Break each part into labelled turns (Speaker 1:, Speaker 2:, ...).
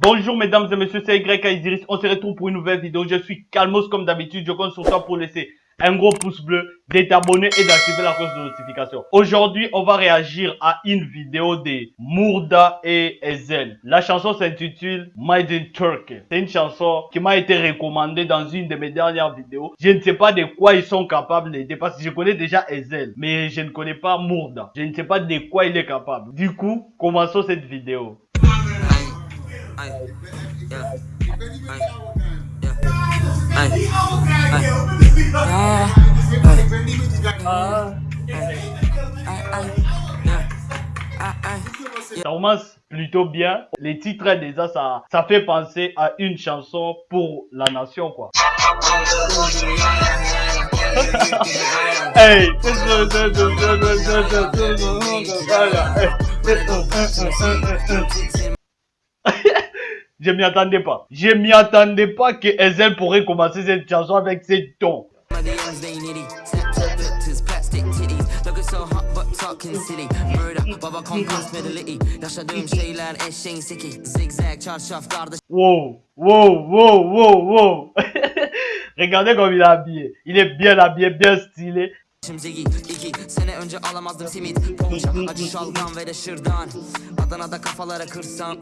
Speaker 1: Bonjour mesdames et messieurs, c'est YK Idiris. On se retrouve pour une nouvelle vidéo. Je suis Calmos comme d'habitude. Je compte sur toi pour laisser un gros pouce bleu, d'être abonné et d'activer la cloche de notification. Aujourd'hui, on va réagir à une vidéo de Mourda et Ezel. La chanson s'intitule Made in Turkey. C'est une chanson qui m'a été recommandée dans une de mes dernières vidéos. Je ne sais pas de quoi ils sont capables parce je connais déjà Ezel, mais je ne connais pas Mourda. Je ne sais pas de quoi il est capable. Du coup, commençons cette vidéo. Ça commence plutôt bien. Les titres déjà, ça, ça fait penser à une chanson pour la nation, quoi. hey. Je m'y attendais pas. Je m'y attendais pas que Ezel pourrait commencer cette chanson avec ces tons. Wow, wow, wow, wow, wow. Regardez comme il est habillé. Il est bien habillé, bien stylé. Ziggy iki sene önce alamazdım simit. Ponça acı şalgam ve de şırdan. Adana'da kafalara kırsam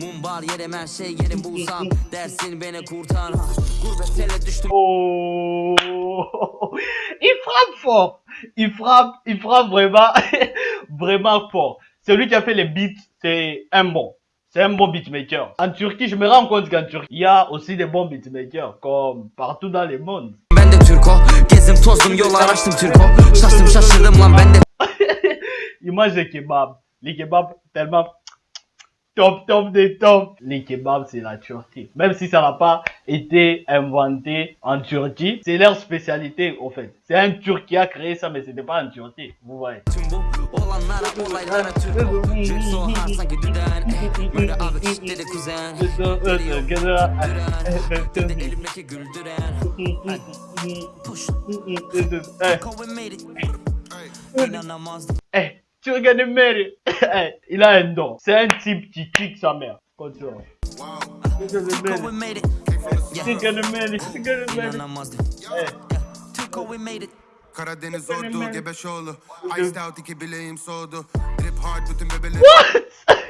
Speaker 1: Mumbar yerim her şey yerim bulsam. Dersin beni kurtar. Gurbet tele düştüm. Il frappe fort. Il frappe, il frappe vraiment Vraiment fort. Celui qui a fait les beats, c'est un bon. C'est un bon beatmaker. En Turquie, je me rends compte qu'en Turquie, il y a aussi des bons beatmakers, comme partout dans le monde. Ben de Türko, gezdim tozdum yol araştım Türko. Şaştım şaşırdım lan ben de. Image de kebab. Les kebabs tellement top, top des top. Les kebabs, c'est la Turquie. Même si ça n'a pas été inventé en Turquie, c'est leur spécialité, au fait. C'est un Turc qui a créé ça, mais c'était pas en Turquie. Vous voyez. Olanlara olaylara Türk olduk. Cep soğan sanki düden. Böyle abi çiftleri kuzen. Güldüren Dedi elimdeki güldüren. Push. Kovin made İnanamazdım. Eh Çılgınım hani Mary. Eh İlayendo. Sen tipçi çık Samer Kontrol. Çılgınım hani Mary. Çılgınım Mary. Çılgınım hani Mary İnanamazdım. Türko we made Karadeniz oldu Gebeşoğlu. Iced out iki bileğim soğudu. Drip hard bütün bebeleri What?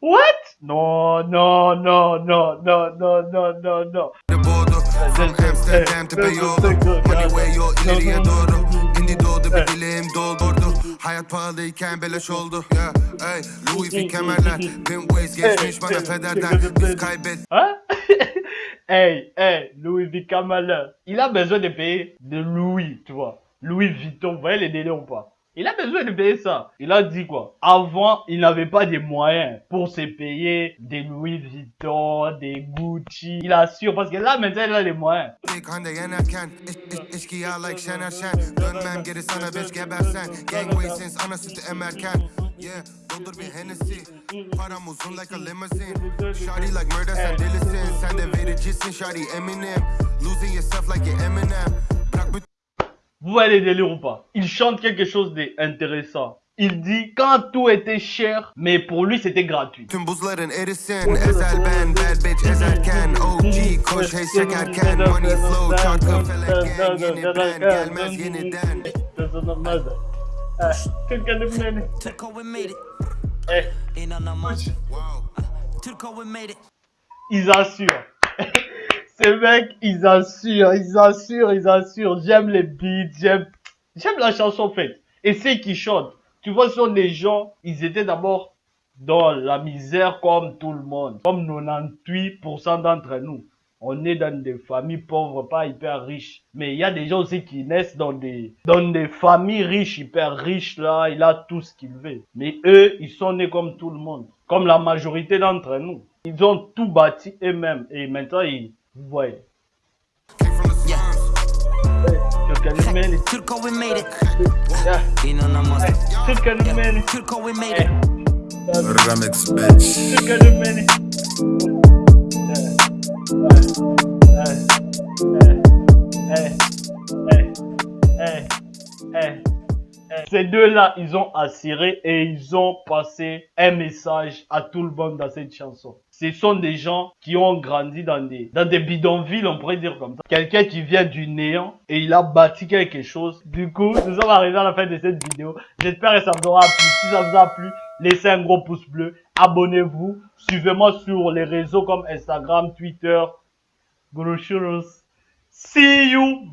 Speaker 1: What? No, no, no, no, no, no, no, no, no. Boğdu. From Amsterdam to Beyoğlu Money way yol ileriye doğru. İndi doğdu bir dileğim doldurdu. Hayat pahalıyken beleş oldu. Yeah, hey, Louis V. Kemerler. Pimp ways geçmiş bana pederden Biz kaybet hey, hey, Louis V kemerler Il a besoin de payer de Louis, tu vois. Louis Vuitton, vous voyez les délires ou pas? Il a besoin de payer ça. Il a dit quoi? Avant, il n'avait pas de moyens pour se payer des Louis Vuitton, des Gucci. Il assure parce que là maintenant il a les moyens. Yeah, doldur bir Hennessy. Param uzun like a limousine. Shawty like murder sen delisin Sen de vericisin Shawty Eminem. Losing yourself like you're Eminem. Vous voyez les délires ou pas Il chante quelque chose d'intéressant. Il dit quand tout était cher, mais pour lui c'était gratuit. Hey. Eh. Ils assurent. Ces mecs, ils assurent, ils assurent, ils assurent. J'aime les beats, j'aime, j'aime la chanson faite. Et ceux qui chantent, tu vois, ce sont des gens, ils étaient d'abord dans la misère comme tout le monde. Comme 98% d'entre nous. On est dans des familles pauvres, pas hyper riches. Mais il y a des gens aussi qui naissent dans des, dans des familles riches, hyper riches là. Il a tout ce qu'il veut. Mais eux, ils sont nés comme tout le monde. Comme la majorité d'entre nous. Ils ont tout bâti eux-mêmes. Et maintenant, ils. Yeah. Hey, hey, Ces deux-là, ils ont assuré et ils ont passé un message à tout le monde dans cette chanson. Ce sont des gens qui ont grandi dans des, dans des bidonvilles, on pourrait dire comme ça. Quelqu'un qui vient du néant et il a bâti quelque chose. Du coup, nous sommes arrivés à la fin de cette vidéo. J'espère que ça vous aura plu. Si ça vous a plu, laissez un gros pouce bleu. Abonnez-vous. Suivez-moi sur les réseaux comme Instagram, Twitter. Guru See you.